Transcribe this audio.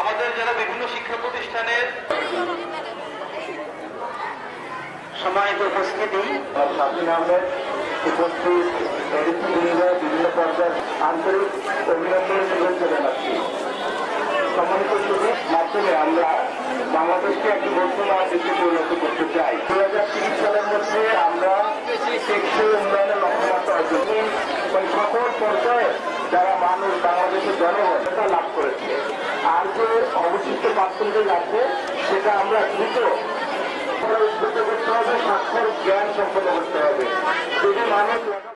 আমাদের যারা বিভিন্ন শিক্ষা প্রতিষ্ঠানের সম্মানিত উপস্থিতি স্বাধীন আহমেদ উপস্থিত বিভিন্ন পর্যায়ের আন্তরিক অভিনন্দন জানাচ্ছি। সুযোগ মাধ্যমে আমরা বাংলাদেশকে একটি বর্তমান দেশে পরিণত করতে চাই। দু হাজার তিরিশ সালের মধ্যে আমরা টেকসই উন্নয়নের লক্ষ্যমাত্রা অর্জন। ওই সকল পর্যায়ে যারা মানুষ বাংলাদেশের জনগণ, সেটা লাভ করেছে। আর যে অবশিষ্ট পার্সেন্টেজ আছে, সেটা আমরা দ্রুত উদ্বুদ্ধ করতে হবে স্বাক্ষর জ্ঞান সম্পন্ন করতে হবে।